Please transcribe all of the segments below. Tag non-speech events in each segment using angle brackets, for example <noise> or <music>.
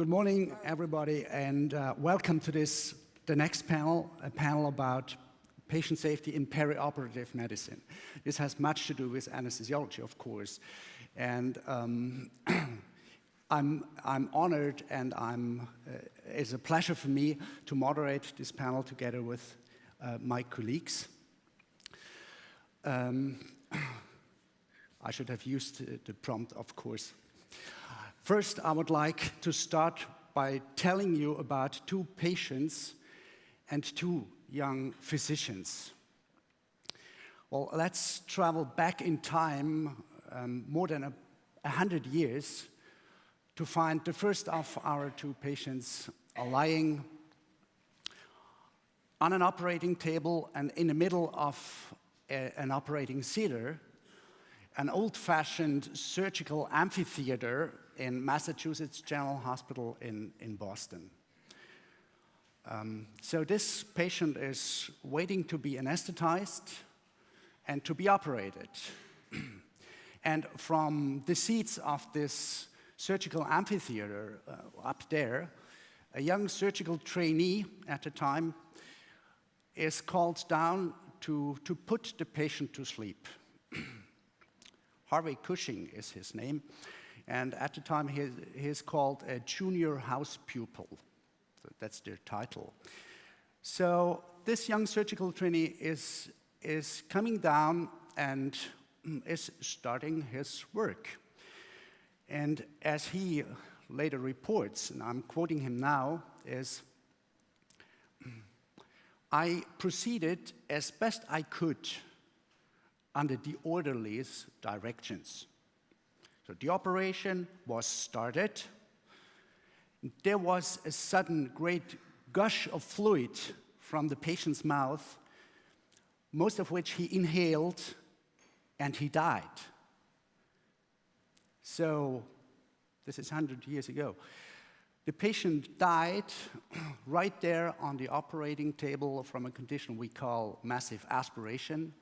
Good morning, everybody, and uh, welcome to this, the next panel, a panel about patient safety in perioperative medicine. This has much to do with anesthesiology, of course, and um, <clears throat> I'm, I'm honored and I'm, uh, it's a pleasure for me to moderate this panel together with uh, my colleagues. Um, <clears throat> I should have used the prompt, of course. First, I would like to start by telling you about two patients and two young physicians. Well, let's travel back in time um, more than a, a hundred years to find the first of our two patients lying on an operating table and in the middle of a, an operating theater, an old-fashioned surgical amphitheater in Massachusetts General Hospital in, in Boston. Um, so this patient is waiting to be anesthetized and to be operated. <clears throat> and from the seats of this surgical amphitheater uh, up there, a young surgical trainee at the time is called down to, to put the patient to sleep. <clears throat> Harvey Cushing is his name, and at the time he, he's called a junior house pupil. That's their title. So this young surgical trainee is, is coming down and mm, is starting his work. And as he later reports, and I'm quoting him now, is, <clears throat> I proceeded as best I could under the orderly's directions. So the operation was started. There was a sudden great gush of fluid from the patient's mouth, most of which he inhaled, and he died. So this is 100 years ago. The patient died <clears throat> right there on the operating table from a condition we call massive aspiration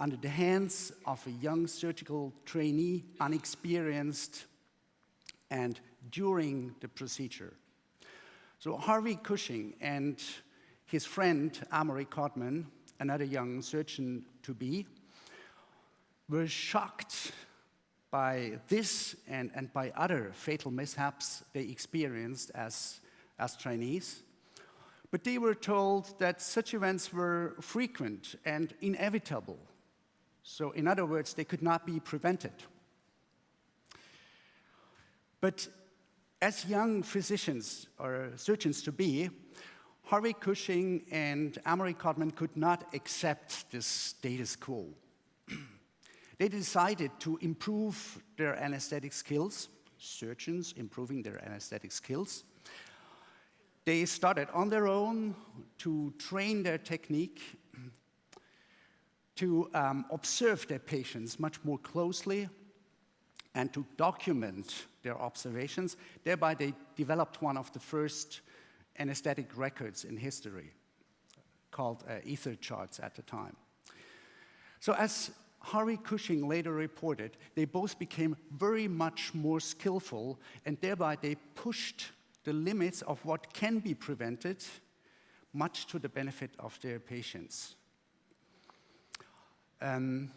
under the hands of a young surgical trainee, unexperienced, and during the procedure. So Harvey Cushing and his friend Amory Codman, another young surgeon-to-be, were shocked by this and, and by other fatal mishaps they experienced as, as trainees. But they were told that such events were frequent and inevitable so in other words, they could not be prevented. But as young physicians or surgeons to be, Harvey Cushing and Amory Codman could not accept this status quo. <clears throat> they decided to improve their anesthetic skills, surgeons improving their anesthetic skills. They started on their own to train their technique to um, observe their patients much more closely and to document their observations. Thereby, they developed one of the first anesthetic records in history, called uh, ether charts at the time. So as Harvey Cushing later reported, they both became very much more skillful, and thereby they pushed the limits of what can be prevented, much to the benefit of their patients. Um,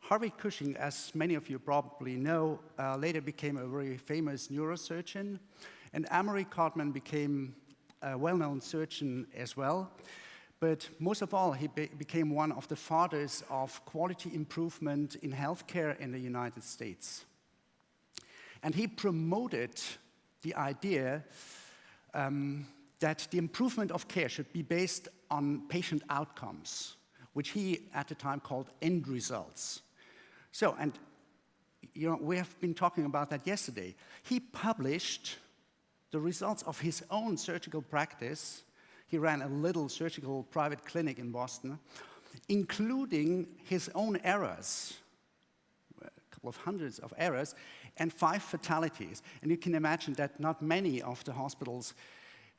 Harvey Cushing, as many of you probably know, uh, later became a very famous neurosurgeon, and Amory Codman became a well-known surgeon as well. But most of all, he be became one of the fathers of quality improvement in healthcare in the United States. And he promoted the idea um, that the improvement of care should be based on patient outcomes which he at the time called end results. So, and you know, we have been talking about that yesterday. He published the results of his own surgical practice. He ran a little surgical private clinic in Boston, including his own errors, a couple of hundreds of errors, and five fatalities. And you can imagine that not many of the hospitals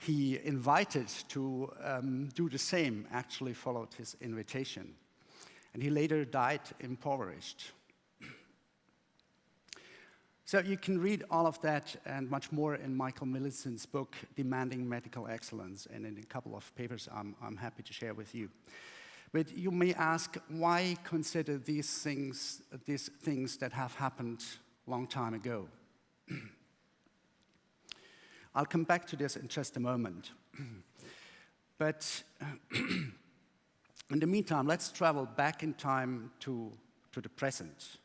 he invited to um, do the same actually followed his invitation. And he later died impoverished. <clears throat> So you can read all of that and much more in Michael Millenson's book, Demanding Medical Excellence, and in a couple of papers I'm, I'm happy to share with you. But you may ask, why consider these things, these things that have happened long time ago? <clears throat> I'll come back to this in just a moment. <clears throat> but <clears throat> in the meantime, let's travel back in time to, to the present.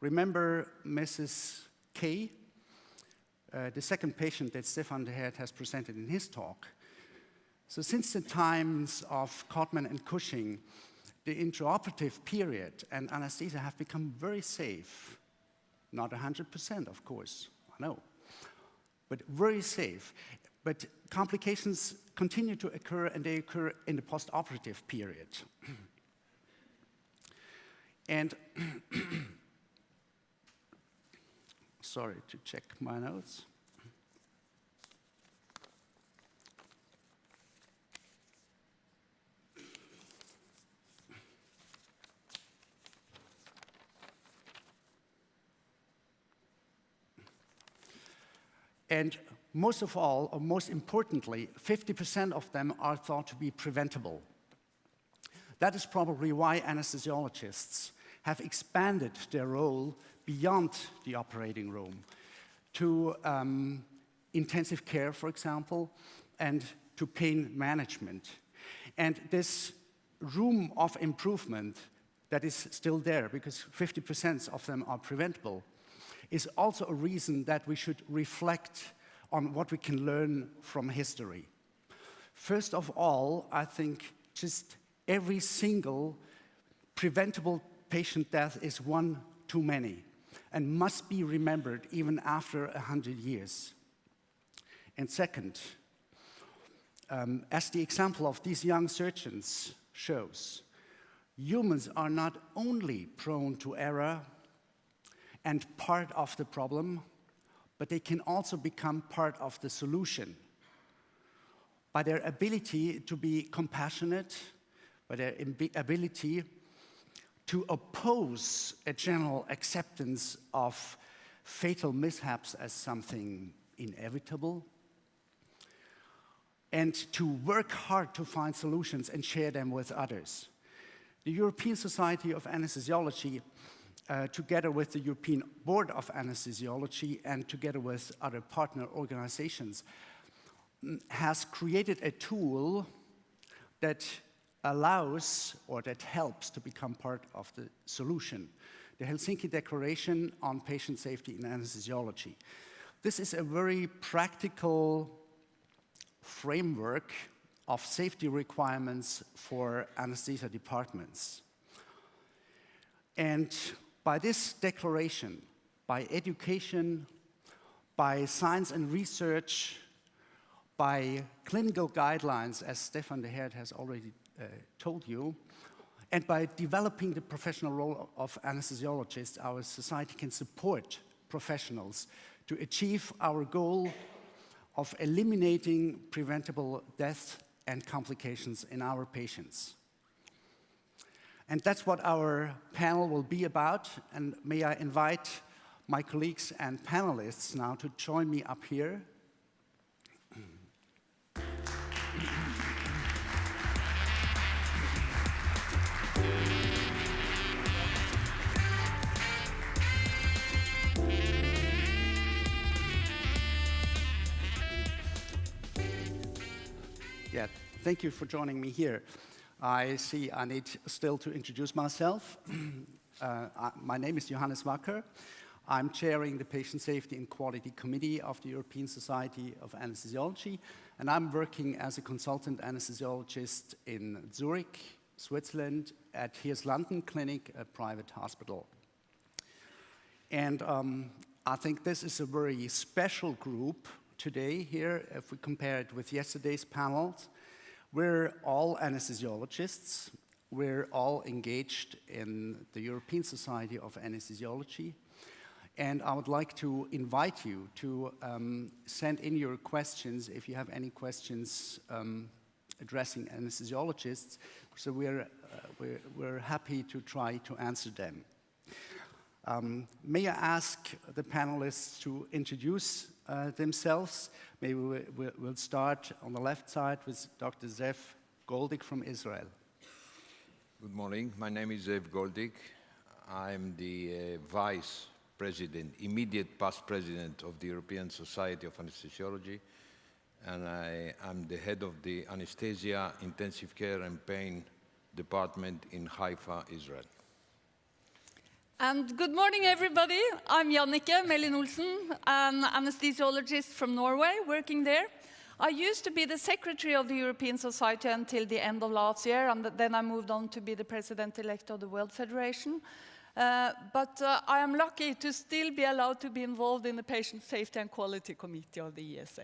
Remember Mrs. K, uh, the second patient that Stefan De Hert has presented in his talk. So since the times of Codman and Cushing, the intraoperative period and anesthesia have become very safe. Not 100%, of course, I know, but very safe. But complications continue to occur, and they occur in the postoperative period. <clears throat> and <clears throat> sorry to check my notes. And most of all, or most importantly, 50% of them are thought to be preventable. That is probably why anesthesiologists have expanded their role beyond the operating room to um, intensive care, for example, and to pain management. And this room of improvement that is still there, because 50% of them are preventable, is also a reason that we should reflect on what we can learn from history. First of all, I think just every single preventable patient death is one too many and must be remembered even after 100 years. And second, um, as the example of these young surgeons shows, humans are not only prone to error and part of the problem, but they can also become part of the solution by their ability to be compassionate, by their ability to oppose a general acceptance of fatal mishaps as something inevitable, and to work hard to find solutions and share them with others. The European Society of Anesthesiology, uh, together with the European Board of Anesthesiology and together with other partner organizations, mm, has created a tool that allows or that helps to become part of the solution. The Helsinki Declaration on Patient Safety in Anesthesiology. This is a very practical framework of safety requirements for anesthesia departments. And by this declaration, by education, by science and research, by clinical guidelines, as Stefan De Hert has already uh, told you, and by developing the professional role of anesthesiologists, our society can support professionals to achieve our goal of eliminating preventable deaths and complications in our patients. And that's what our panel will be about. And may I invite my colleagues and panelists now to join me up here. Yeah, thank you for joining me here. I see I need still to introduce myself. <clears throat> uh, my name is Johannes Wacker. I'm chairing the Patient Safety and Quality Committee of the European Society of Anesthesiology, and I'm working as a consultant anesthesiologist in Zurich, Switzerland, at Hirslanden Clinic, a private hospital. And um, I think this is a very special group today here, if we compare it with yesterday's panels. We're all anesthesiologists. We're all engaged in the European Society of Anesthesiology. And I would like to invite you to um, send in your questions if you have any questions um, addressing anesthesiologists. So we're, uh, we're, we're, happy to try to answer them. Um, may I ask the panelists to introduce uh, themselves? Maybe we, will start on the left side with Dr. Zev Goldik from Israel. Good morning. My name is Zev Goldik. I'm the uh, vice president, immediate past president of the European Society of Anesthesiology, and I am the head of the anesthesia, intensive care, and pain department in Haifa, Israel. And good morning, everybody. I'm Jannicke Mellin Olsen, an anesthesiologist from Norway, working there. I used to be the secretary of the European Society until the end of last year, and then I moved on to be the president-elect of the World Federation. Uh, but uh, I am lucky to still be allowed to be involved in the Patient Safety and Quality Committee of the ESA.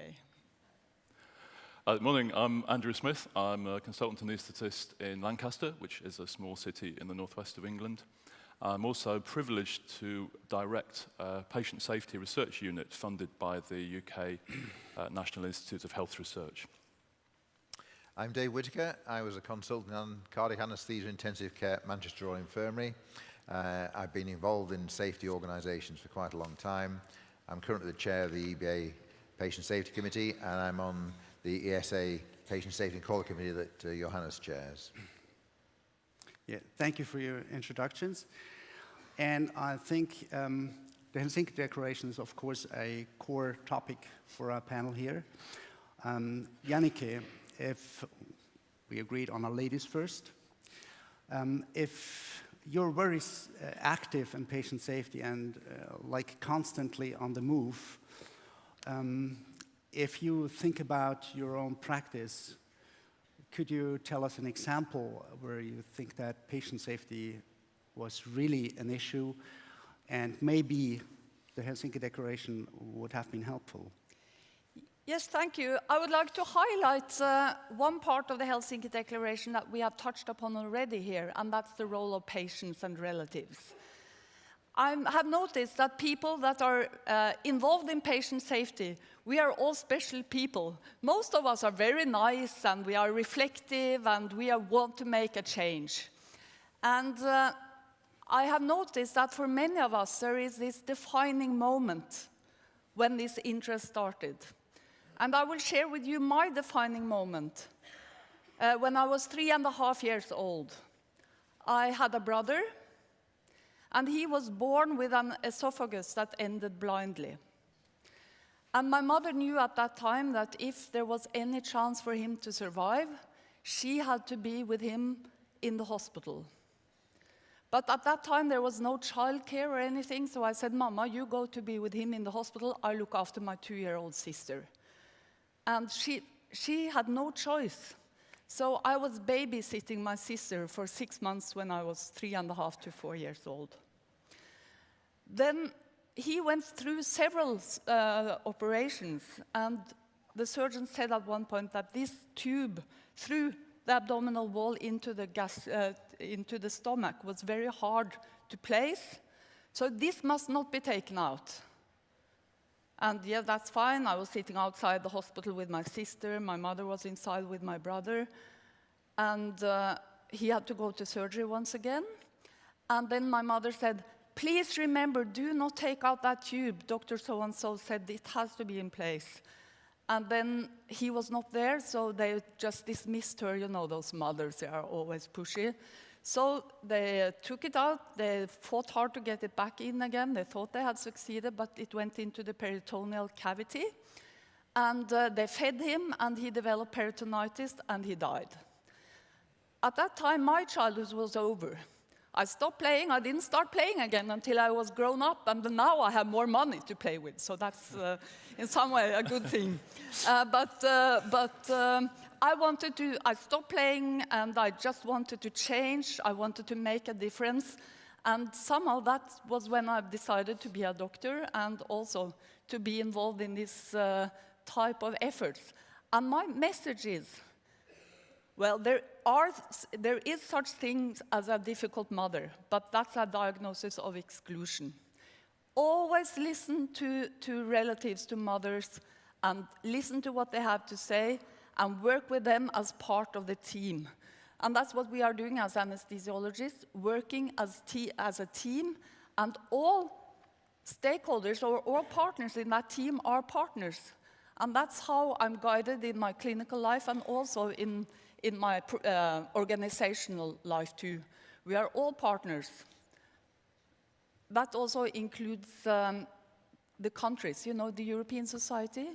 Uh, morning, I'm Andrew Smith. I'm a consultant anaesthetist in Lancaster, which is a small city in the northwest of England. I'm also privileged to direct a patient safety research unit funded by the UK uh, National Institute of Health Research. I'm Dave Whitaker. I was a consultant on cardiac anaesthesia intensive care at Manchester Royal Infirmary. Uh, I've been involved in safety organisations for quite a long time. I'm currently the chair of the EBA Patient Safety Committee, and I'm on the ESA Patient Safety and Quality Committee that uh, Johannes chairs. Yeah, thank you for your introductions. And I think um, the Helsinki Declaration is, of course, a core topic for our panel here. Um, Jannicke, if we agreed on our ladies first, um, if you're very uh, active in patient safety and uh, like constantly on the move. Um, if you think about your own practice, could you tell us an example where you think that patient safety was really an issue and maybe the Helsinki Declaration would have been helpful? Yes, thank you. I would like to highlight uh, one part of the Helsinki Declaration that we have touched upon already here, and that's the role of patients and relatives. I have noticed that people that are uh, involved in patient safety, we are all special people. Most of us are very nice and we are reflective and we want to make a change. And uh, I have noticed that for many of us, there is this defining moment when this interest started. And I will share with you my defining moment. Uh, when I was three and a half years old, I had a brother, and he was born with an esophagus that ended blindly. And my mother knew at that time that if there was any chance for him to survive, she had to be with him in the hospital. But at that time, there was no childcare or anything, so I said, Mama, you go to be with him in the hospital. I look after my two-year-old sister. And she, she had no choice. So I was babysitting my sister for six months when I was three and a half to four years old. Then he went through several uh, operations, and the surgeon said at one point that this tube through the abdominal wall into the, gas, uh, into the stomach was very hard to place, so this must not be taken out. And yeah, that's fine. I was sitting outside the hospital with my sister. My mother was inside with my brother. And uh, he had to go to surgery once again. And then my mother said, please remember, do not take out that tube. Dr. So-and-so said it has to be in place. And then he was not there, so they just dismissed her. You know, those mothers, they are always pushy. So they took it out, they fought hard to get it back in again. They thought they had succeeded, but it went into the peritoneal cavity. And uh, they fed him, and he developed peritonitis, and he died. At that time, my childhood was over. I stopped playing. I didn't start playing again until I was grown up, and now I have more money to play with. So that's, uh, in some way, a good thing. <laughs> Uh, but uh, but um, I wanted to, I stopped playing and I just wanted to change. I wanted to make a difference. And somehow that was when I decided to be a doctor and also to be involved in this uh, type of efforts. And my message is, well, there, are, there is such things as a difficult mother, but that's a diagnosis of exclusion. Always listen to, to relatives, to mothers, and listen to what they have to say, and work with them as part of the team. And that's what we are doing as anesthesiologists, working as, as a team And all stakeholders or all partners in that team are partners. And that's how I'm guided in my clinical life and also in, in my uh, organizational life too. We are all partners. That also includes um, the countries, you know, the European society.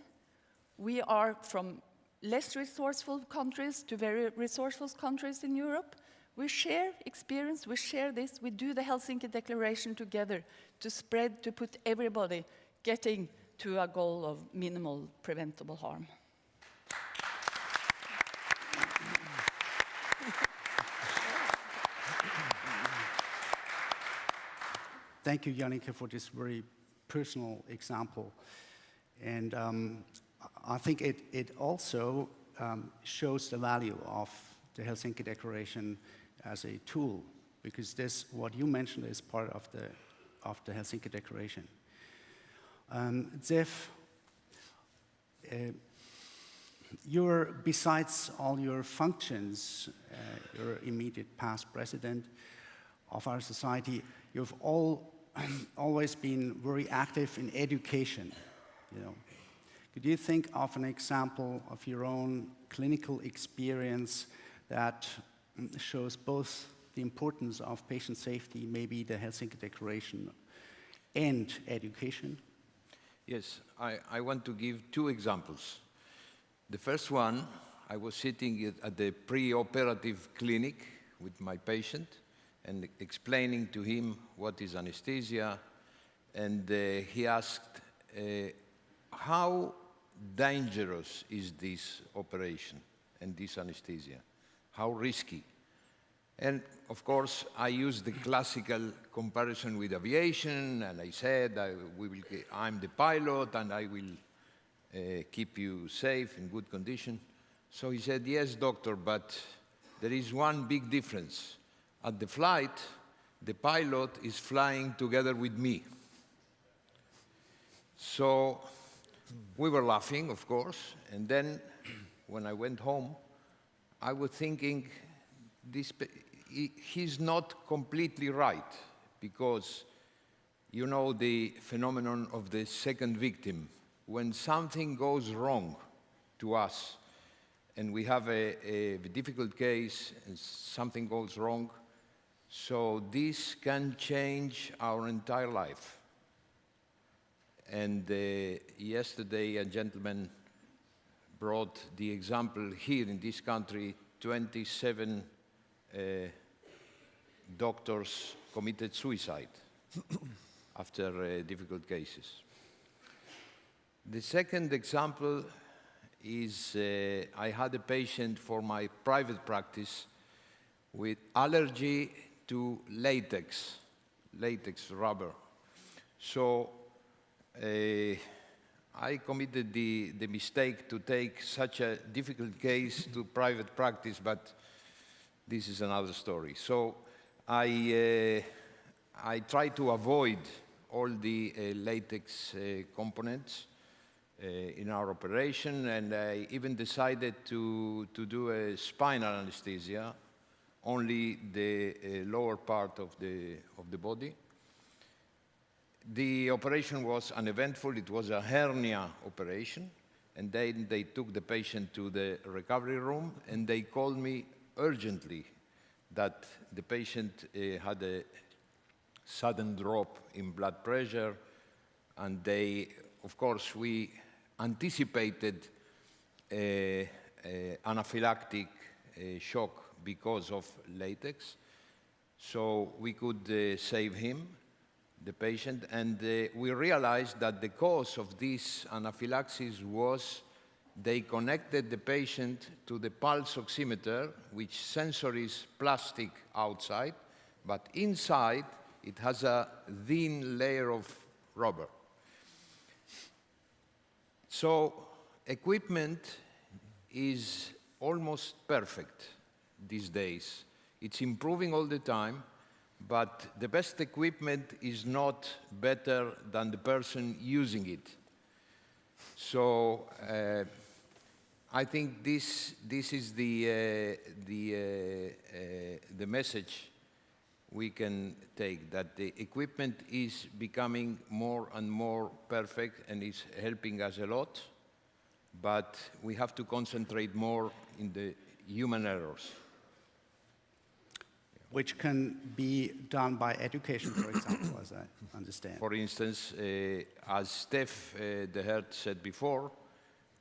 We are from less resourceful countries to very resourceful countries in Europe. We share experience, we share this, we do the Helsinki Declaration together to spread, to put everybody getting to a goal of minimal preventable harm. Thank you, Jannicke, for this very personal example. And um, I think it, it also um, shows the value of the Helsinki Declaration as a tool, because this, what you mentioned, is part of the, of the Helsinki Declaration. Um, Zev, uh, you're, besides all your functions, uh, you're immediate past president of our society, you've all, <clears throat> always been very active in education, you know. Could you think of an example of your own clinical experience that mm, shows both the importance of patient safety, maybe the Helsinki Declaration, and education? Yes, I, I want to give two examples. The first one, I was sitting at the pre-operative clinic with my patient and explaining to him what is anesthesia, and uh, he asked, uh, how dangerous is this operation and this anesthesia? How risky? And of course, I used the classical comparison with aviation, and I said, I, we will, I'm the pilot, and I will uh, keep you safe, in good condition. So he said, yes, doctor, but there is one big difference. At the flight, the pilot is flying together with me. So we were laughing, of course, and then when I went home, I was thinking, this, he's not completely right, because you know the phenomenon of the second victim. When something goes wrong to us, and we have a, a difficult case, and something goes wrong, so this can change our entire life. And uh, yesterday, a gentleman brought the example here in this country 27 uh, doctors committed suicide <coughs> after uh, difficult cases. The second example is uh, I had a patient for my private practice with allergy to latex, latex rubber. So uh, I committed the, the mistake to take such a difficult case to private practice, but this is another story. So I, uh, I try to avoid all the uh, latex components in our operation, and I even decided to, to do a spinal anesthesia, only the uh, lower part of the, of the body. The operation was uneventful. It was a hernia operation. And then they took the patient to the recovery room and they called me urgently that the patient uh, had a sudden drop in blood pressure. And they, of course, we anticipated a, a anaphylactic uh, shock because of latex. So we could uh, save him the patient, and uh, we realized that the cause of this anaphylaxis was they connected the patient to the pulse oximeter, which sensor is plastic outside, but inside it has a thin layer of rubber. So equipment is almost perfect these days. It's improving all the time, but the best equipment is not better than the person using it. So uh, I think this, this is the, uh, the, uh, uh the message we can take that the equipment is becoming more and more perfect and is helping us a lot, but we have to concentrate more in the human errors. Which can be done by education, for example, as I understand. For instance, uh, as Steph uh, De Hert said before,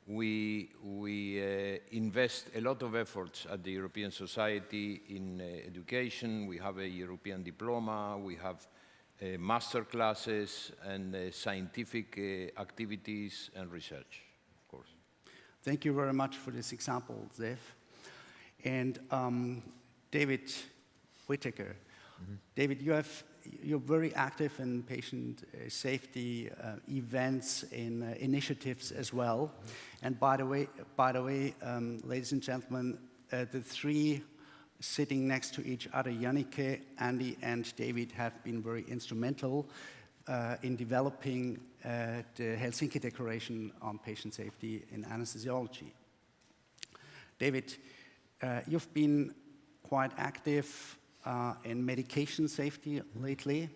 we, we uh, invest a lot of efforts at the European Society in uh, education. We have a European diploma, we have uh, master classes and uh, scientific uh, activities and research, of course. Thank you very much for this example, Zev. And um, David Whitaker. David, you have, you're very active in patient uh, safety uh, events, in uh, initiatives as well. And by the way, by the way, um, ladies and gentlemen, uh, the three sitting next to each other, Jannicke, Andy, and David, have been very instrumental uh, in developing uh, the Helsinki Declaration on Patient Safety in Anesthesiology. David, uh, you've been quite active uh, in medication safety lately.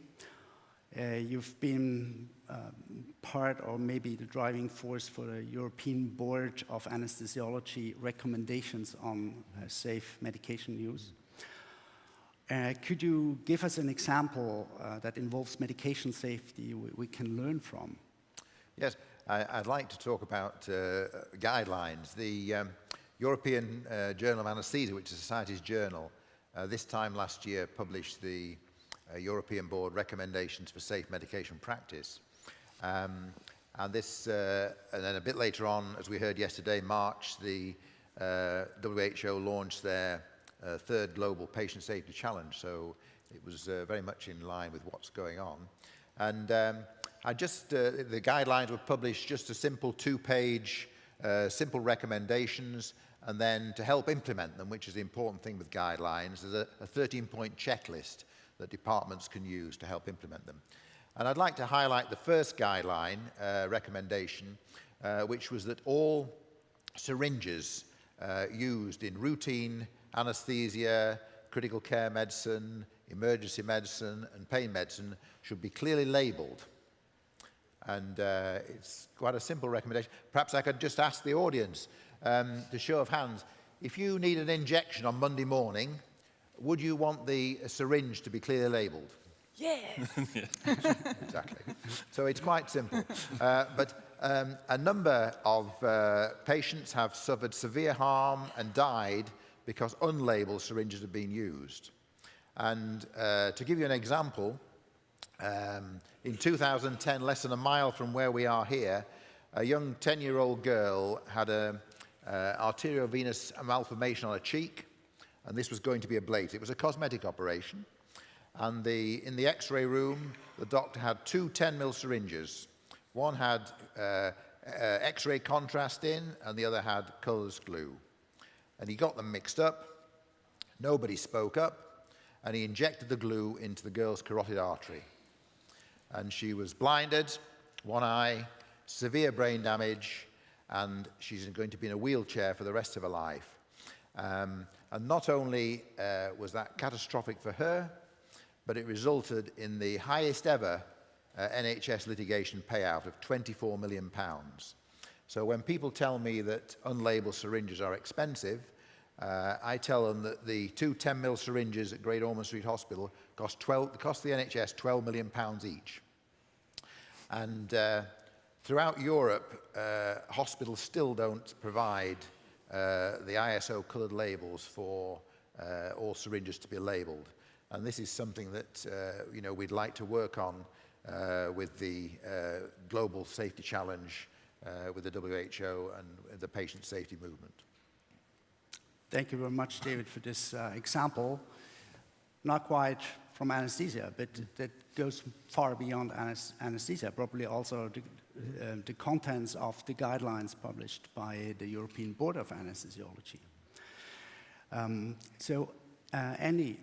Uh, you've been um, part or maybe the driving force for the European Board of Anesthesiology recommendations on uh, safe medication use. Uh, could you give us an example uh, that involves medication safety we, we can learn from? Yes, I, would like to talk about uh, guidelines. The um, European uh, Journal of Anesthesia, which is Society's journal, uh, this time last year published the uh, European Board recommendations for safe medication practice. Um, and this, uh, and then a bit later on, as we heard yesterday, March, the uh, WHO launched their uh, third global patient safety challenge. So it was uh, very much in line with what's going on. And um, I just, uh, the guidelines were published just a simple two-page, uh, simple recommendations and then to help implement them, which is the important thing with guidelines, there's a, a 13-point checklist that departments can use to help implement them. And I'd like to highlight the first guideline uh, recommendation, uh, which was that all syringes uh, used in routine anesthesia, critical care medicine, emergency medicine, and pain medicine should be clearly labeled. And uh, it's quite a simple recommendation. Perhaps I could just ask the audience, um, the show of hands, if you need an injection on Monday morning, would you want the syringe to be clearly labelled? Yes. <laughs> exactly. So it's quite simple. Uh, but um, a number of uh, patients have suffered severe harm and died because unlabeled syringes have been used. And uh, to give you an example, um, in 2010, less than a mile from where we are here, a young 10-year-old girl had a, uh, arteriovenous malformation on a cheek, and this was going to be a ablated. It was a cosmetic operation. And the, in the x-ray room, the doctor had two 10 mil syringes. One had uh, uh, x-ray contrast in, and the other had colorless glue. And he got them mixed up. Nobody spoke up, and he injected the glue into the girl's carotid artery. And she was blinded, one eye, severe brain damage, and she's going to be in a wheelchair for the rest of her life. Um, and not only uh, was that catastrophic for her, but it resulted in the highest ever uh, NHS litigation payout of 24 million pounds. So when people tell me that unlabeled syringes are expensive, uh, I tell them that the two 10 mil syringes at Great Ormond Street Hospital cost, 12, cost the NHS 12 million pounds each. And uh, Throughout Europe, uh, hospitals still don't provide uh, the ISO coloured labels for uh, all syringes to be labelled. And this is something that uh, you know, we'd like to work on uh, with the uh, Global Safety Challenge, uh, with the WHO and the patient safety movement. Thank you very much, David, for this uh, example. Not quite from anesthesia, but that goes far beyond anesthesia, probably also uh, the contents of the guidelines published by the European Board of Anesthesiology. Um, so, uh, Andy,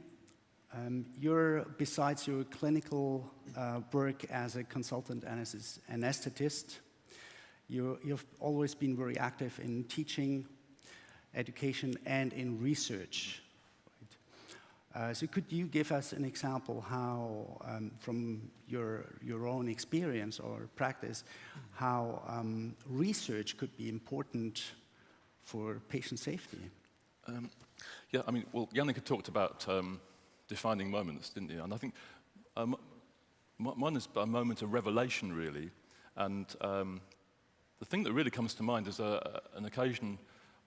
um, you're, besides your clinical uh, work as a consultant anesthetist, you, you've always been very active in teaching, education, and in research. Uh, so could you give us an example how, um, from your, your own experience or practice, how um, research could be important for patient safety? Um, yeah, I mean, well, Jannicke talked about um, defining moments, didn't you? And I think um, mine is a moment of revelation, really. And um, the thing that really comes to mind is a, an occasion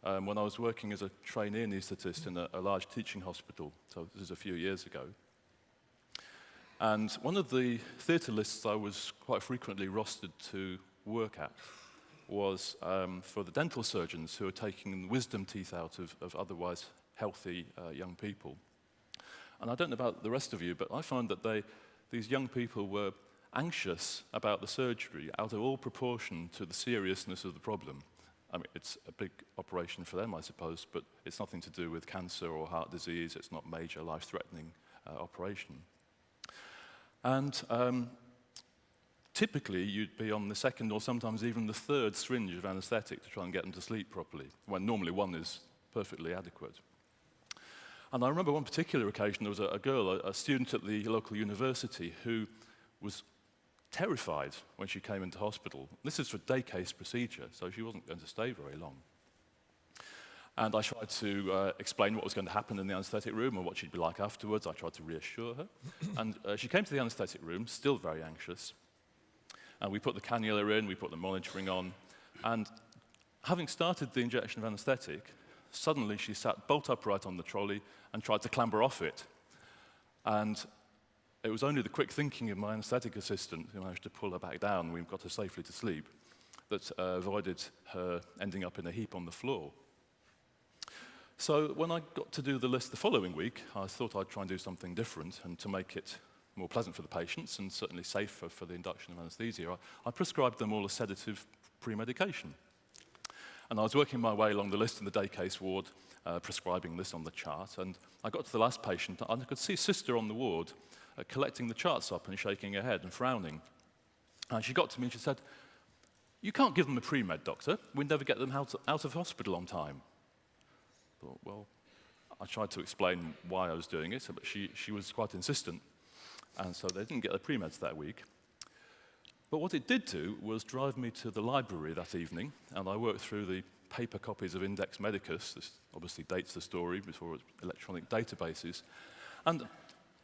um, when I was working as a trainee anaesthetist in a, a large teaching hospital. So this is a few years ago. And one of the theatre lists I was quite frequently rostered to work at was um, for the dental surgeons who are taking wisdom teeth out of, of otherwise healthy uh, young people. And I don't know about the rest of you, but I find that they, these young people were anxious about the surgery out of all proportion to the seriousness of the problem. I mean, it's a big operation for them, I suppose, but it's nothing to do with cancer or heart disease. It's not major life-threatening uh, operation. And um, typically, you'd be on the second or sometimes even the third syringe of anesthetic to try and get them to sleep properly, when normally one is perfectly adequate. And I remember one particular occasion, there was a, a girl, a, a student at the local university, who was terrified when she came into hospital. This is for day case procedure, so she wasn't going to stay very long. And I tried to uh, explain what was going to happen in the anesthetic room and what she'd be like afterwards. I tried to reassure her. <clears throat> and uh, she came to the anesthetic room, still very anxious. And we put the cannula in, we put the monitoring on. And having started the injection of anesthetic, suddenly she sat bolt upright on the trolley and tried to clamber off it. And it was only the quick thinking of my anaesthetic assistant who managed to pull her back down we got her safely to sleep that uh, avoided her ending up in a heap on the floor. So when I got to do the list the following week, I thought I'd try and do something different and to make it more pleasant for the patients and certainly safer for the induction of anesthesia, I, I prescribed them all a sedative pre-medication. And I was working my way along the list in the day case ward, uh, prescribing this on the chart, and I got to the last patient, and I could see sister on the ward uh, collecting the charts up and shaking her head and frowning. And she got to me and she said, you can't give them a pre-med, doctor. We'd never get them out, out of hospital on time. I thought, well, I tried to explain why I was doing it, but she, she was quite insistent. And so they didn't get the pre-meds that week. But what it did do was drive me to the library that evening, and I worked through the paper copies of Index Medicus. This obviously dates the story before electronic databases. And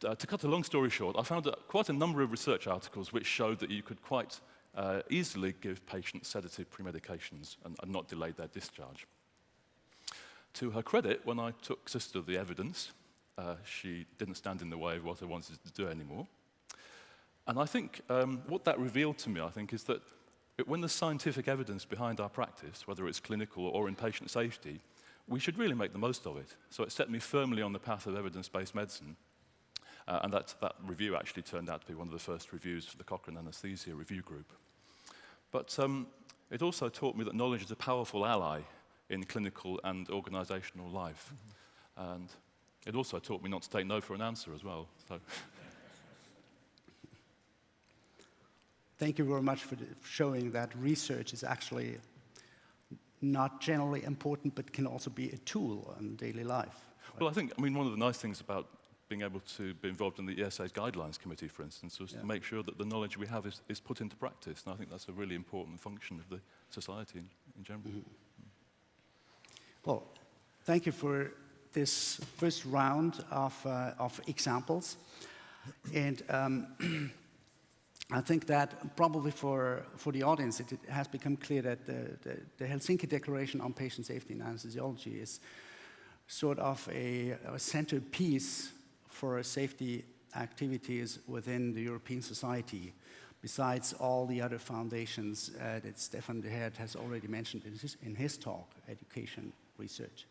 uh, to cut a long story short, I found quite a number of research articles which showed that you could quite uh, easily give patients sedative premedications and, and not delay their discharge. To her credit, when I took Sister the evidence, uh, she didn't stand in the way of what I wanted to do anymore. And I think um, what that revealed to me, I think, is that it, when there's scientific evidence behind our practice, whether it's clinical or in patient safety, we should really make the most of it. So it set me firmly on the path of evidence-based medicine. Uh, and that, that review actually turned out to be one of the first reviews for the Cochrane Anesthesia Review Group. But um, it also taught me that knowledge is a powerful ally in clinical and organizational life. Mm -hmm. And it also taught me not to take no for an answer as well. So. Thank you very much for showing that research is actually not generally important, but can also be a tool in daily life. Well, I think, I mean, one of the nice things about being able to be involved in the ESA's guidelines committee, for instance, was yeah. to make sure that the knowledge we have is, is put into practice. And I think that's a really important function of the society in, in general. Mm -hmm. Well, thank you for this first round of, uh, of examples. And um, <clears throat> I think that probably for, for the audience, it, it has become clear that the, the, the, Helsinki Declaration on Patient Safety in Anesthesiology is sort of a, a centerpiece for safety activities within the European society, besides all the other foundations uh, that Stefan De Hert has already mentioned in his, in his talk, education, research.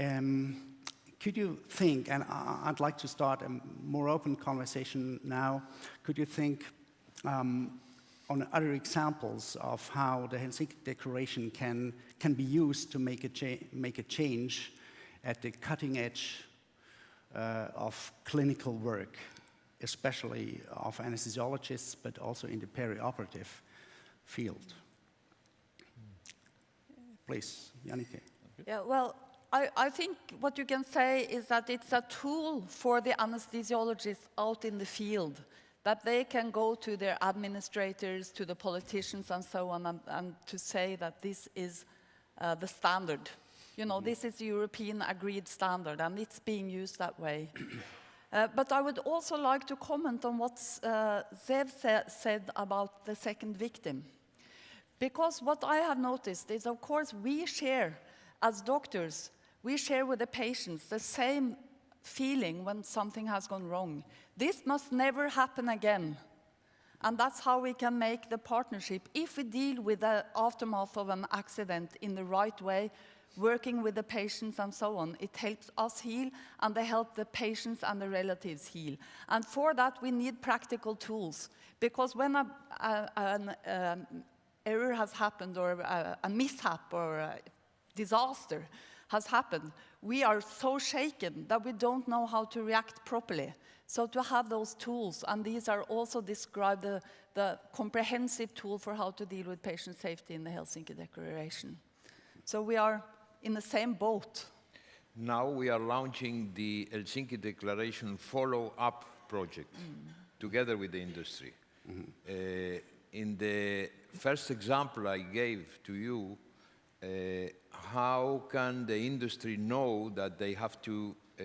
Um, could you think, and I'd like to start a more open conversation now, could you think um, on other examples of how the Helsinki Declaration can, can be used to make a, make a change at the cutting edge of clinical work, especially of anesthesiologists, but also in the perioperative field? Please, Jannicke. Yeah, well, I, I think what you can say is that it's a tool for the anesthesiologists out in the field, that they can go to their administrators, to the politicians and so on, and, and to say that this is uh, the standard. You know, this is European agreed standard, and it's being used that way. <clears throat> Uh, but I would also like to comment on what uh, Zev sa said about the second victim. Because what I have noticed is, of course, we share, as doctors, we share with the patients the same feeling when something has gone wrong. This must never happen again. And that's how we can make the partnership. If we deal with the aftermath of an accident in the right way, working with the patients and so on. It helps us heal and they help the patients and the relatives heal. And for that we need practical tools because when a, a, an um, error has happened or a, a mishap or a disaster has happened, we are so shaken that we don't know how to react properly. So to have those tools, and these are also described the, the comprehensive tool for how to deal with patient safety in the Helsinki Declaration. So we are in the same boat. Now we are launching the Helsinki Declaration follow-up project mm. together with the industry. Mm -hmm. uh, in the first example I gave to you, uh, how can the industry know that they have to uh,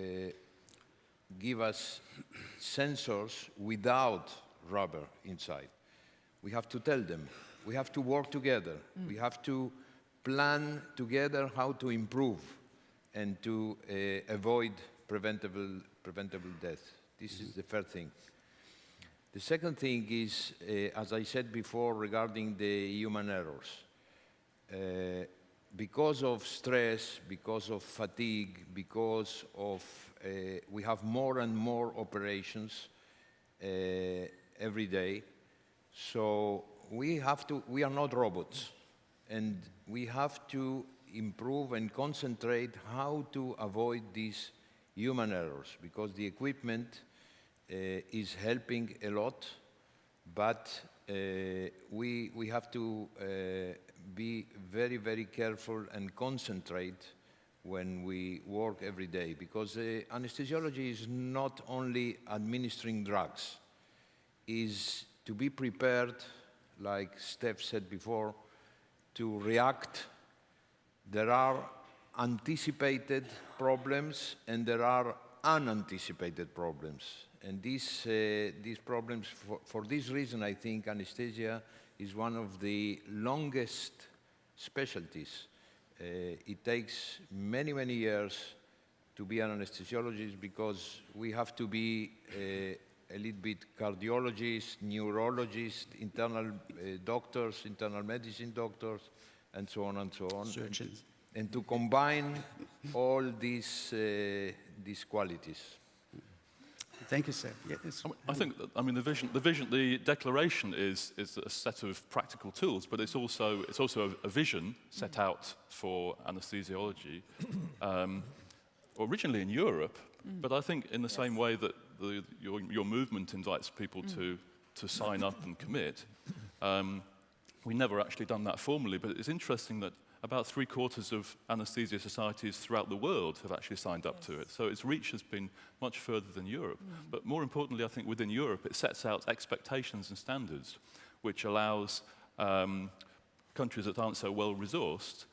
give us sensors without rubber inside? We have to tell them. We have to work together. Mm. We have to plan together how to improve and to uh, avoid preventable, preventable death. This mm -hmm. is the first thing. The second thing is, uh, as I said before, regarding the human errors. Uh, because of stress, because of fatigue, because of, uh, we have more and more operations every day. So we have to, we are not robots. And we have to improve and concentrate how to avoid these human errors because the equipment uh, is helping a lot, but uh, we, we have to uh, be very, very careful and concentrate when we work every day because anesthesiology is not only administering drugs, is to be prepared, like Steph said before, to react. There are anticipated problems and there are unanticipated problems. And these, uh, these problems, for, for this reason, I think anesthesia is one of the longest specialties. Uh, it takes many, many years to be an anesthesiologist because we have to be uh, a little bit cardiologists, neurologists, internal uh, doctors, internal medicine doctors, and so on and so on. Surgeons. And, and to combine all these, uh, these qualities. Thank you, sir. Yes. I, think, I mean, the vision, the vision, the declaration is, is a set of practical tools, but it's also, it's also a, a vision set out for anesthesiology, um, originally in Europe, mm. but I think in the yes. same way that the, your, your movement invites people mm. to, to sign up and commit. Um, we never actually done that formally, but it's interesting that about three quarters of anesthesia societies throughout the world have actually signed up yes. to it. So its reach has been much further than Europe. Mm. But more importantly, I think within Europe, it sets out expectations and standards, which allows um, countries that aren't so well resourced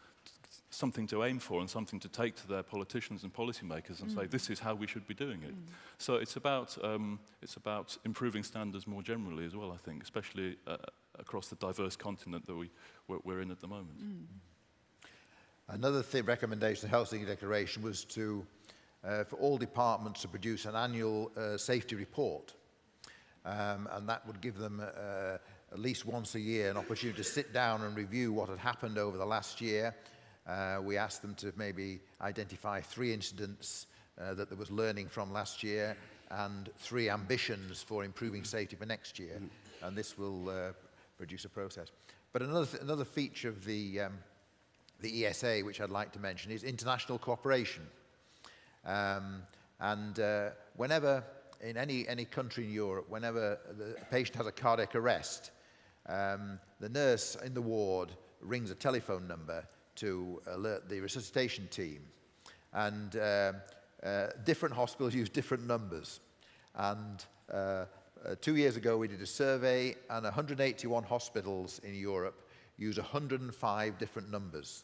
something to aim for and something to take to their politicians and policymakers and mm. say, this is how we should be doing it. Mm. So it's about, um, it's about improving standards more generally as well, I think, especially uh, across the diverse continent that we, we're, we're in at the moment. Mm. Another thing, recommendation of the Helsinki Declaration was to, uh, for all departments to produce an annual uh, safety report. Um, and that would give them uh, at least once a year an opportunity to sit down and review what had happened over the last year, uh, we asked them to maybe identify three incidents uh, that there was learning from last year and three ambitions for improving safety for next year. And this will uh, produce a process. But another, th another feature of the, um, the ESA, which I'd like to mention, is international cooperation. Um, and uh, whenever, in any, any country in Europe, whenever the patient has a cardiac arrest, um, the nurse in the ward rings a telephone number to alert the resuscitation team. And uh, uh, different hospitals use different numbers. And uh, uh, two years ago, we did a survey, and 181 hospitals in Europe use 105 different numbers.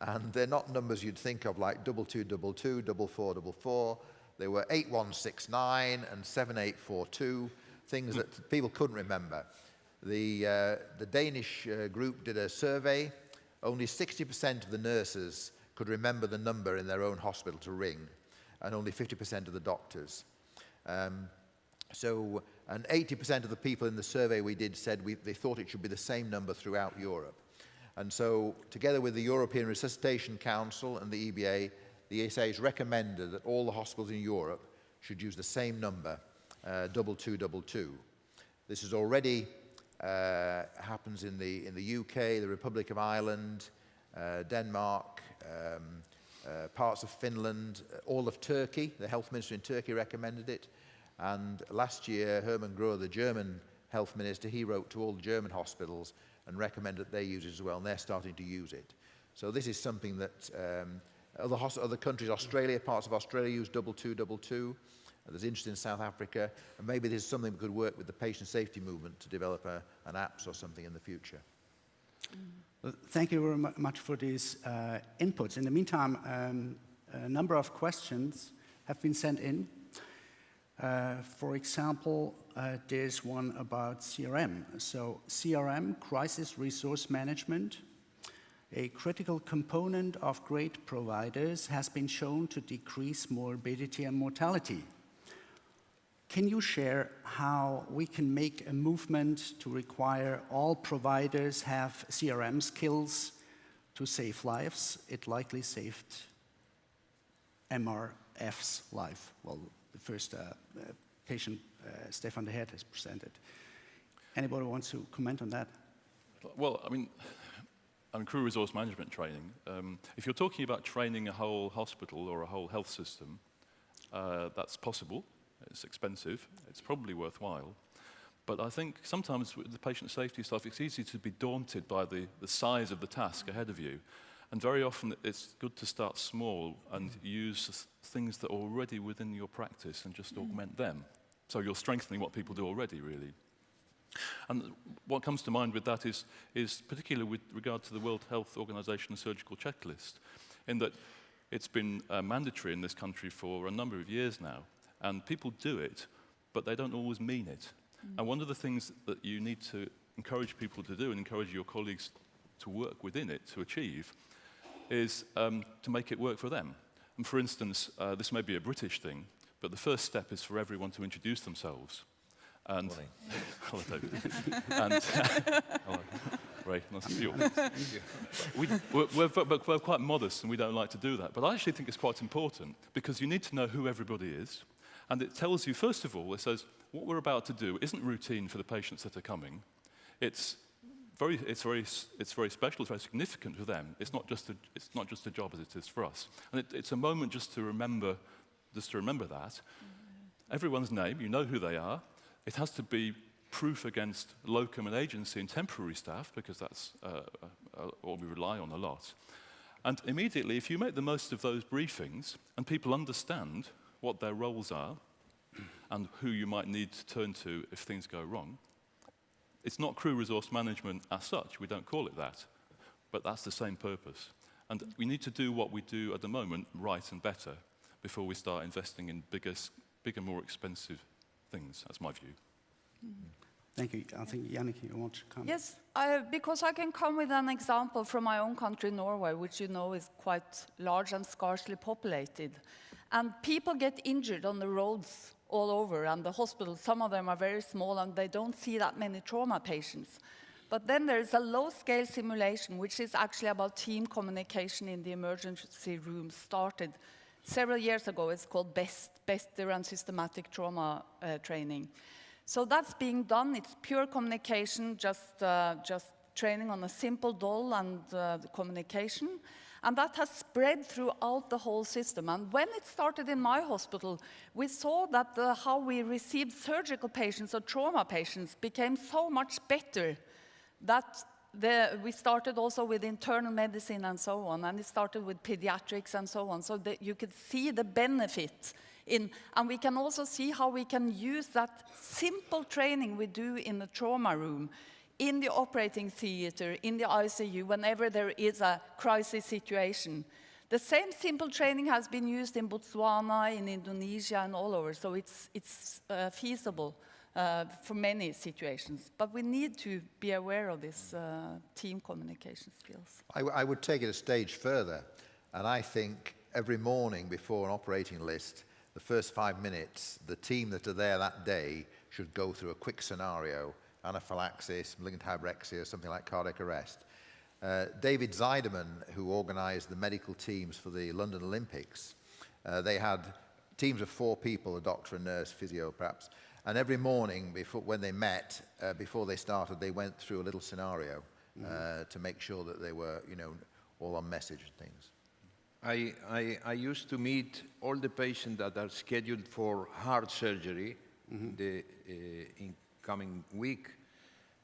And they're not numbers you'd think of like double two, double two, double four, double four. They were 8169 and 7842, things that people couldn't remember. The, uh, the Danish uh, group did a survey. Only 60% of the nurses could remember the number in their own hospital to ring, and only 50% of the doctors. Um, so, and 80% of the people in the survey we did said we, they thought it should be the same number throughout Europe. And so, together with the European Resuscitation Council and the EBA, the ESA has recommended that all the hospitals in Europe should use the same number, uh, double two, double two. This is already uh, happens in the, in the UK, the Republic of Ireland, uh, Denmark, um, uh, parts of Finland, uh, all of Turkey. The health minister in Turkey recommended it. And last year, Hermann Gröhe, the German health minister, he wrote to all the German hospitals and recommended that they use it as well, and they're starting to use it. So this is something that um, other, other countries, Australia, parts of Australia use double two, double two. There's interest in South Africa, and maybe there's something we could work with the patient safety movement to develop a, an apps or something in the future. Well, thank you very much for these uh, inputs. In the meantime, um, a number of questions have been sent in. Uh, for example, uh, there's one about CRM. So CRM, Crisis Resource Management, a critical component of great providers, has been shown to decrease morbidity and mortality. Can you share how we can make a movement to require all providers have CRM skills to save lives? It likely saved MRF's life. Well, the first uh, uh, patient, uh, Stefan de Hert, has presented. Anybody wants to comment on that? Well, I mean, I mean, crew resource management training. Um, if you're talking about training a whole hospital or a whole health system, uh, that's possible. It's expensive. It's probably worthwhile. But I think sometimes with the patient safety stuff, it's easy to be daunted by the, the size of the task ahead of you. And very often it's good to start small and use things that are already within your practice and just augment them. So you're strengthening what people do already, really. And what comes to mind with that is, is particularly with regard to the World Health Organization surgical checklist, in that it's been uh, mandatory in this country for a number of years now. And people do it, but they don't always mean it. Mm. And one of the things that you need to encourage people to do and encourage your colleagues to work within it to achieve is um, to make it work for them. And for instance, uh, this may be a British thing, but the first step is for everyone to introduce themselves. And hello, <laughs> David. and, <laughs> hello. Ray, nice to see you. we, we're, we're, we're quite modest and we don't like to do that. But I actually think it's quite important because you need to know who everybody is. And it tells you, first of all, it says, what we're about to do isn't routine for the patients that are coming. It's very, it's very, it's very special, it's very significant for them. It's not just a, it's not just a job as it is for us. And it, it's a moment just to remember, just to remember that. Everyone's name, you know who they are. It has to be proof against locum and agency and temporary staff, because that's uh, uh what we rely on a lot. And immediately, if you make the most of those briefings and people understand what their roles are, and who you might need to turn to if things go wrong. It's not crew resource management as such, we don't call it that, but that's the same purpose. And we need to do what we do at the moment right and better before we start investing in bigger, bigger more expensive things. That's my view. Thank you. I think Jannicke, you want to comment? Yes, I, because I can come with an example from my own country, Norway, which you know is quite large and scarcely populated. And people get injured on the roads all over, and the hospitals, some of them are very small, and they don't see that many trauma patients. But then there's a low-scale simulation, which is actually about team communication in the emergency room, started several years ago. It's called BEST, Better and Systematic Trauma uh, Training. So that's being done. It's pure communication, just, uh, just training on a simple doll and uh, communication. And that has spread throughout the whole system. And when it started in my hospital, we saw that the, how we received surgical patients or trauma patients became so much better that the, we started also with internal medicine and so on, and it started with pediatrics and so on, so that you could see the benefit in, and we can also see how we can use that simple training we do in the trauma room, in the operating theater, in the ICU, whenever there is a crisis situation. The same simple training has been used in Botswana, in Indonesia, and all over, so it's, it's uh, feasible uh, for many situations. But we need to be aware of this uh, team communication skills. I, I would take it a stage further, and I think every morning before an operating list, the first five minutes, the team that are there that day should go through a quick scenario, anaphylaxis, malignant hyperpyrexia, something like cardiac arrest. Uh, David Zideman, who organised the medical teams for the London Olympics, uh, they had teams of four people, a doctor, a nurse, physio perhaps, and every morning before, when they met, uh, before they started, they went through a little scenario uh, to make sure that they were, you know, all on message and things. I, I, I used to meet all the patients that are scheduled for heart surgery the uh, incoming week,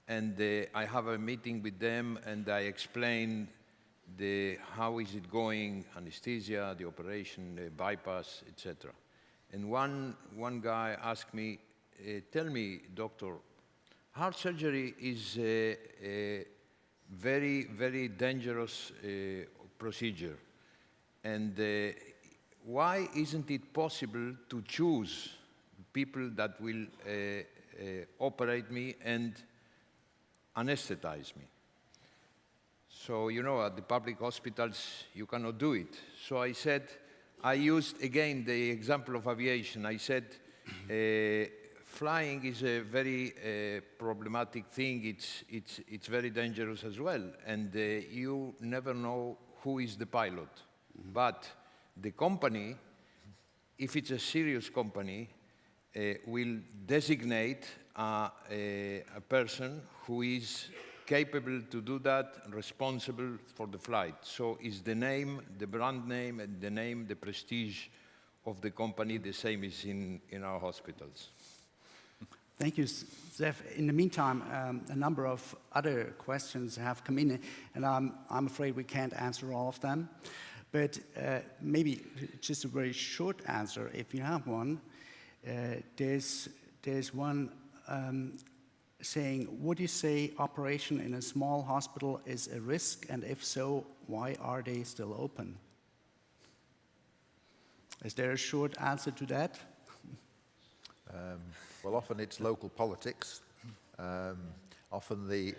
and uh, I have a meeting with them, and I explain the how is it going, anesthesia, the operation, the bypass, etc. And one one guy asked me, uh, "Tell me, doctor, heart surgery is a, a very very dangerous uh, procedure." And uh, why isn't it possible to choose people that will uh, operate me and anesthetize me? So, you know, at the public hospitals, you cannot do it. So I said, I used again the example of aviation. I said, uh, flying is a very uh, problematic thing. It's, it's, it's very dangerous as well. And uh, you never know who is the pilot. But the company, if it's a serious company, uh, will designate uh, a, a person who is capable to do that, responsible for the flight. So is the name, the brand name, and the name, the prestige of the company the same as in, in our hospitals. Thank you, Zev. In the meantime, um, a number of other questions have come in, and I'm, I'm afraid we can't answer all of them. But uh, maybe just a very short answer, if you have one. Uh, there's, there's one um, saying, would you say operation in a small hospital is a risk? And if so, why are they still open? Is there a short answer to that? Um, well, often it's local politics. Um, often the,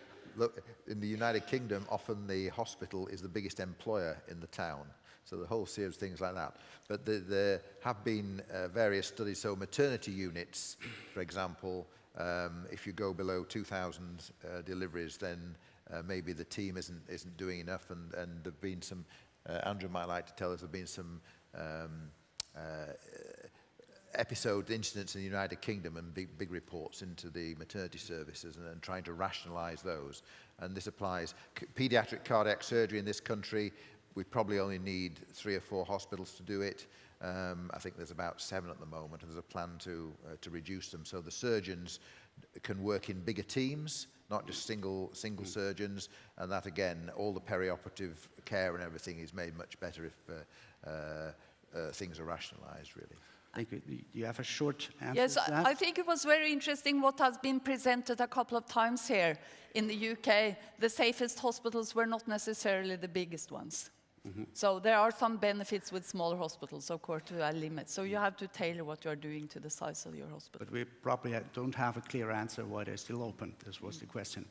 in the United Kingdom, often the hospital is the biggest employer in the town. So the whole series of things like that. But the, there have been uh, various studies. So maternity units, for example, um, if you go below 2,000 uh, deliveries, then uh, maybe the team isn't, isn't doing enough. And, and there have been some, uh, Andrew might like to tell us, there have been some um, uh, episode incidents in the United Kingdom and big, big reports into the maternity services and, and trying to rationalize those. And this applies. C pediatric cardiac surgery in this country, we probably only need three or four hospitals to do it. Um, I think there's about seven at the moment, and there's a plan to, uh, to reduce them. So the surgeons can work in bigger teams, not just single, single surgeons, and that again, all the perioperative care and everything is made much better if uh, uh, uh, things are rationalized, really. Thank you. Do you have a short answer Yes, to that? I I think it was very interesting what has been presented a couple of times here in the UK. The safest hospitals were not necessarily the biggest ones. So there are some benefits with smaller hospitals, of course, to a limit. So you have to tailor what you are doing to the size of your hospital. But we probably don't have a clear answer why they're still open. This was the question.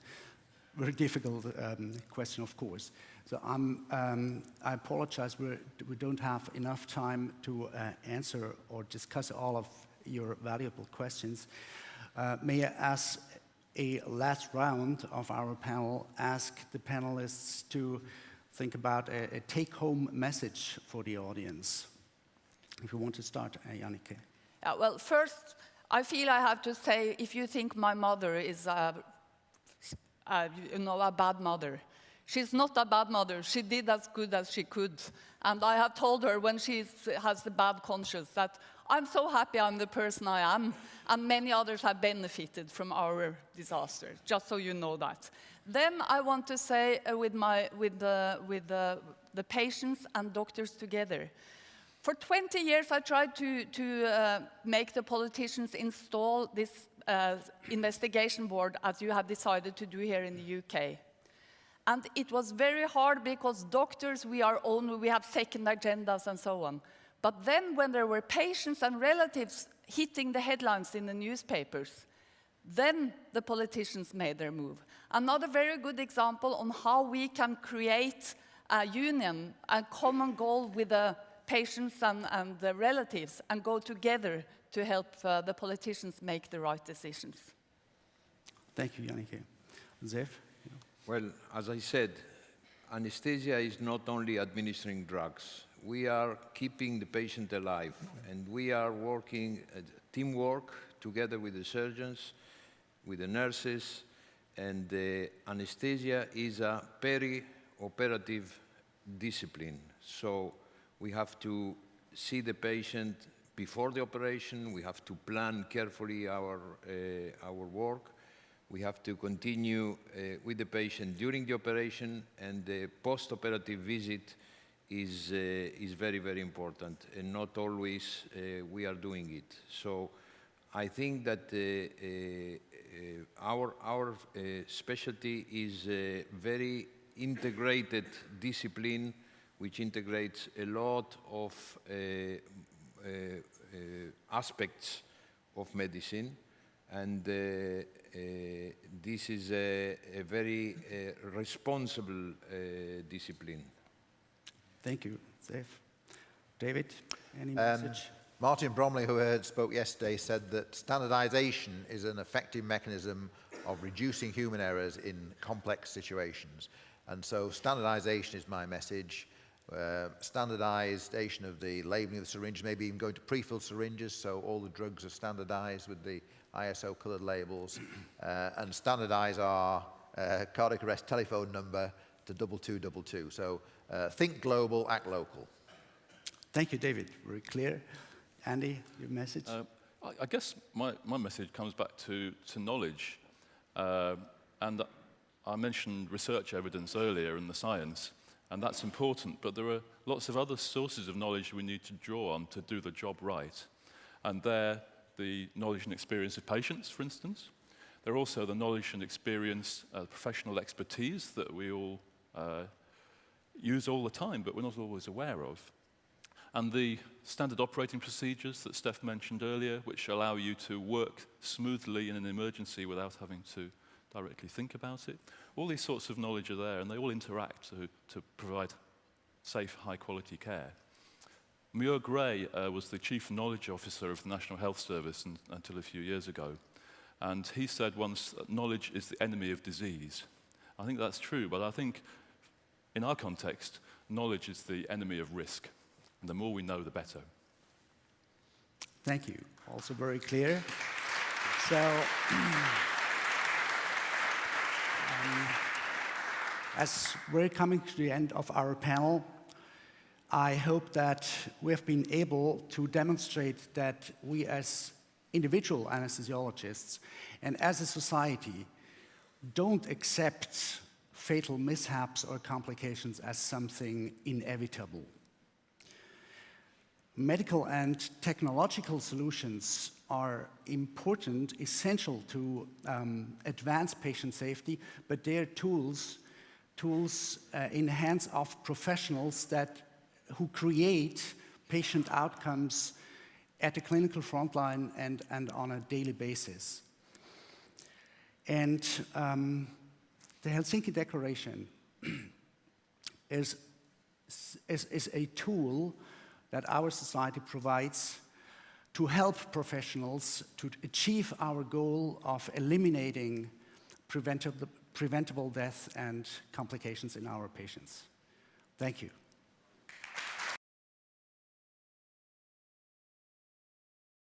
Very difficult um, question, of course. So I'm, um, I apologize, we're, we don't have enough time to uh, answer or discuss all of your valuable questions. Uh, may I ask a last round of our panel, ask the panelists to think about a, a take-home message for the audience. If you want to start, uh, Jannicke. Yeah, well, first, I feel I have to say, if you think my mother is a, a, you know, a bad mother, she's not a bad mother. She did as good as she could. And I have told her when she has the bad conscience that I'm so happy I'm the person I am, and many others have benefited from our disaster, just so you know that. Then I want to say uh, with, my, with, the, with the, the patients and doctors together, for 20 years, I tried to, to uh, make the politicians install this uh, investigation board as you have decided to do here in the UK. And it was very hard because doctors, we are own, we have second agendas and so on. But then when there were patients and relatives hitting the headlines in the newspapers, then the politicians made their move. Another very good example on how we can create a union, a common goal with the patients and, and the relatives and go together to help uh, the politicians make the right decisions. Thank you, Jannicke. Zev? Well, as I said, anesthesia is not only administering drugs. We are keeping the patient alive, and we are working uh, teamwork together with the surgeons, with the nurses, and the anesthesia is a peri-operative discipline. So we have to see the patient before the operation. We have to plan carefully our, uh, our work. We have to continue uh, with the patient during the operation, and the post-operative visit is, uh, is very, very important, and not always uh, we are doing it. So I think that uh, uh, uh, our, our specialty is a very integrated discipline which integrates a lot of uh, uh, uh, aspects of medicine. And this is a, a very responsible discipline. Thank you, Dave. David, any um, message? Martin Bromley, who I heard, spoke yesterday, said that standardization is an effective mechanism of reducing human errors in complex situations. And so standardization is my message uh, standardization of the labeling of the syringe, maybe even going to pre-filled syringes, so all the drugs are standardized with the ISO colored labels, uh, and standardize our uh, cardiac arrest telephone number to 2222. So uh, think global, act local. Thank you, David. Very clear. Andy, your message? Uh, I, I, guess my, my message comes back to, to knowledge. Uh, and I mentioned research evidence earlier in the science and that's important, but there are lots of other sources of knowledge we need to draw on to do the job right. And they're the knowledge and experience of patients, for instance. There are also the knowledge and experience, uh, professional expertise that we all use all the time, but we're not always aware of. And the standard operating procedures that Steph mentioned earlier, which allow you to work smoothly in an emergency without having to directly think about it. All these sorts of knowledge are there and they all interact to, to provide safe, high quality care. Muir Gray uh, was the Chief Knowledge Officer of the National Health Service in, until a few years ago. And he said once knowledge is the enemy of disease. I think that's true, but I think in our context, knowledge is the enemy of risk. And the more we know, the better. Thank you. Also very clear. So, <clears throat> Um, as we're coming to the end of our panel, I hope that we've been able to demonstrate that we as individual anesthesiologists and as a society don't accept fatal mishaps or complications as something inevitable. Medical and technological solutions are important, essential to um, advance patient safety, but they're tools, tools uh, in the hands of professionals that, who create patient outcomes at the clinical frontline and, and on a daily basis. And um, the Helsinki Declaration <clears throat> is, is, is a tool that our society provides to help professionals to achieve our goal of eliminating preventable, preventable death and complications in our patients. Thank you.